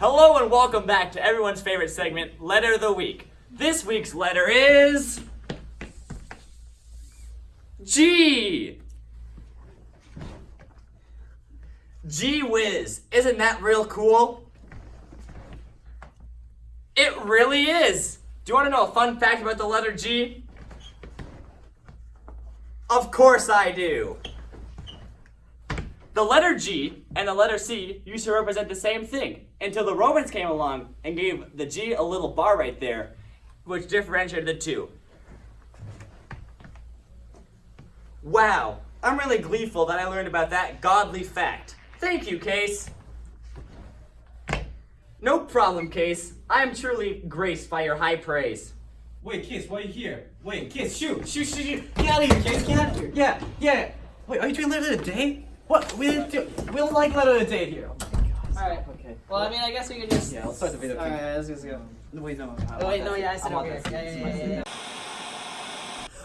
Hello and welcome back to everyone's favorite segment, Letter of the Week. This week's letter is G. Gee whiz, isn't that real cool? It really is. Do you want to know a fun fact about the letter G? Of course I do. The letter G and the letter C used to represent the same thing until the Romans came along and gave the G a little bar right there, which differentiated the two. Wow, I'm really gleeful that I learned about that godly fact. Thank you, Case. No problem, Case. I am truly graced by your high praise. Wait, Case, why are you here? Wait, Case, shoot, shoot, shoot, shoot. Get out of here, Kiss, get out of here. Yeah, yeah. Wait, are you doing letter of the day? What? We didn't do, we don't like letter of the day here. Oh Alright. Okay. Well, I mean, I guess we can just. Yeah, let's start the video. Alright, let's just go. Wait, no. I Oh, wait, no, yeah, I said over Yeah, yeah, yeah, yeah.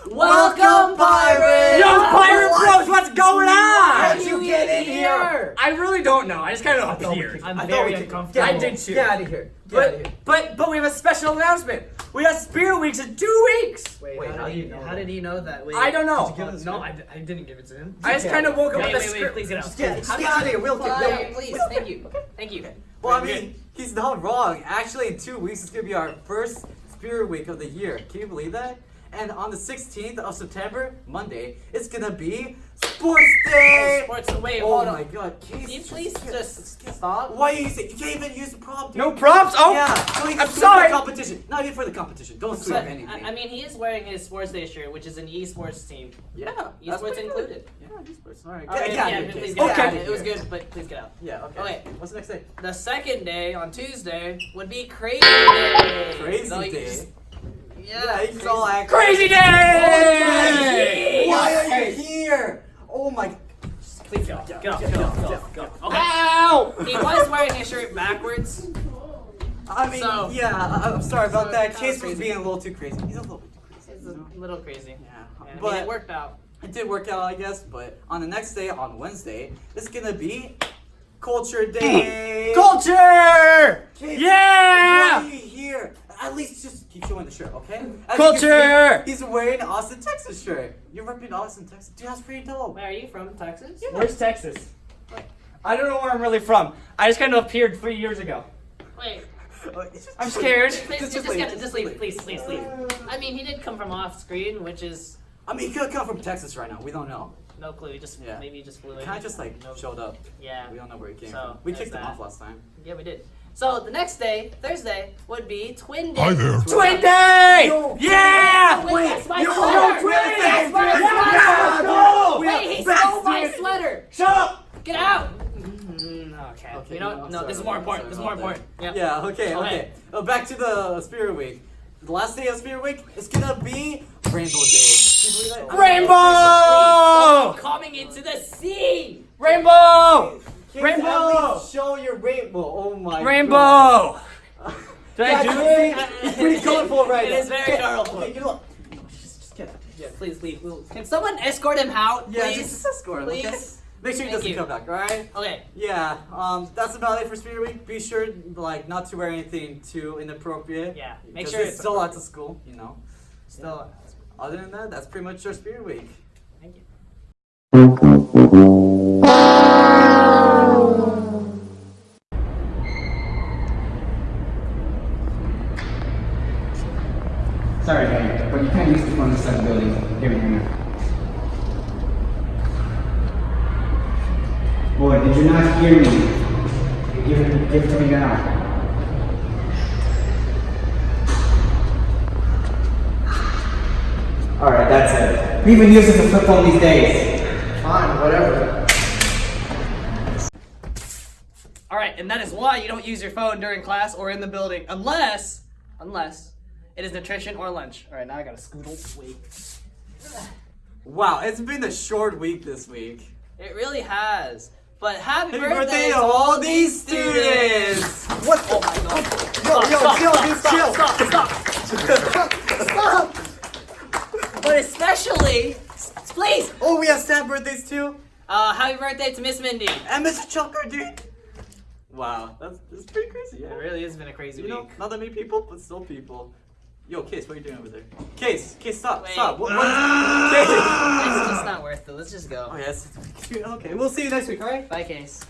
Welcome, pirates! Yo, pirate bros, what's going on? How'd you get in here? I really don't know. I just kind of appeared. I'm I thought very we could- uncomfortable. I did too. Get out of here. Get out of here. But but but we have a special announcement. We have Spirit Weeks in two weeks. Wait, Wait, how, how did he, you know how did he know that? Wait, I don't know. Did you give us no, I, I, d- I didn't give it to him. I just kind of woke up Wait, with wait, a wait, script. please get out. Just get, just How get did out of here. We'll Fine, get. no. please, thank you, thank you. Well, I mean, he's not wrong. Actually, in two weeks, it's gonna be our first Spirit Week of the year. Can you believe that? And on the 16th of September, Monday, it's gonna be Sports Day. Oh, sports. Wait, Oh hold my on. God, Case, Can you please get- just get- stop? Why you say you can't even use the prompt? No props. Oh, Yeah, don't I'm for sorry. The competition. Not even for the competition. Don't sweep But, anything. I, I mean, he is wearing his Sports Day shirt, which is an esports team. yeah, Esports included. good. Yeah, esports. All right. All right, Get- get yeah, please get Get out. out It was good, but please get out. Yeah. Okay. Okay. What's the next day? The second day on Tuesday would be Crazy Day. Crazy So Day. just- Yeah, yeah, he's all act- Crazy day! He was wearing his shirt backwards. I mean, So- yeah. I- I'm sorry about So, that. that was Chase was being a little too crazy. He's a little bit too crazy. It's you a little crazy. Yeah, And I mean, but it worked out. it did work out, I guess. But on the next day, on Wednesday, it's gonna be Culture Day. Mm. Culture! Kid, Yeah! Why are you here? At least just keep showing the shirt, okay? As Culture! see, He's wearing an Austin, Texas shirt. You're repping Austin, Texas. Dude, that's pretty dope. Where are you from? Texas? Where's Texas? I don't know where I'm really from. I just kind of appeared three years ago. Wait. It's just- I'm scared. Please, just, just, get, just leave, please, please, leave. I mean, he did come from off screen, which is I mean, he could come from Texas right now. We don't know. no clue. He just Yeah. maybe he just flew in. Kind of just like No- showed up. Yeah. We don't know where he came So, from. We kicked him off last time. Yeah, we did. So the next day, Thursday, would be Twin Day. Hi there. Twin Day! Yo, Yeah! Wait, that's my yo, sweater! Twin Day! that's my Yeah, sweater! go! Wait, he stole my sweater! Shut up! Get out! Okay. You know, no, sorry this is more important. This is more important. Yeah. Yeah, okay, Okay. okay. Uh, back to the Spirit Week. The last day of Spirit Week is gonna be Rainbow Day. Can you believe that? Rainbow! Oh, coming into the sea! Rainbow! Kids, Rainbow! show your rainbow. Oh my god. Rainbow! Did I do it? It's pretty colorful right It is very colorful. Okay, you? Just, just get. Yeah, please leave. Can someone escort him out, Yeah, please? just, escort him, okay? Please? Make sure he Thank doesn't you. come back, alright? Okay. Yeah, um, that's about it for Spirit Week. Be sure, like, not to wear anything too inappropriate. Yeah, make sure it's it's still lots of school, you know. Still. Other than that, that's pretty much our Spirit Week. Thank you. Sorry, Dave, but you can't use the phone inside the building. Here we go. Boy, did you not hear me? Give it, give it to me now. Alright, that's it. Who even uses a flip phone these days? Fine, whatever. All right, and that is why you don't use your phone during class or in the building, unless, unless it is nutrition or lunch. All right, now I gotta scoodle. Wait. Wow, it's been a short week this week. It really has. But happy, Happy birthday, birthday to to all these students! What the? Oh my god. Yo, yo, Stop, chill, stop, dude, stop, chill. stop, stop. But especially, please, Oh, we have sad birthdays too? uh, happy birthday to Miss Mindy. And Mr. Chucker, dude. Wow, that's, that's pretty crazy. Yeah. It really has been a crazy You know, week. not that many people, but still people. Yo, Case, what are you doing over there? Case, Case, stop, Wait. stop. What, what? Ah! Case. It's just not worth it. Let's just go. Oh yes. Okay, we'll see you next week. All right. Bye, Case.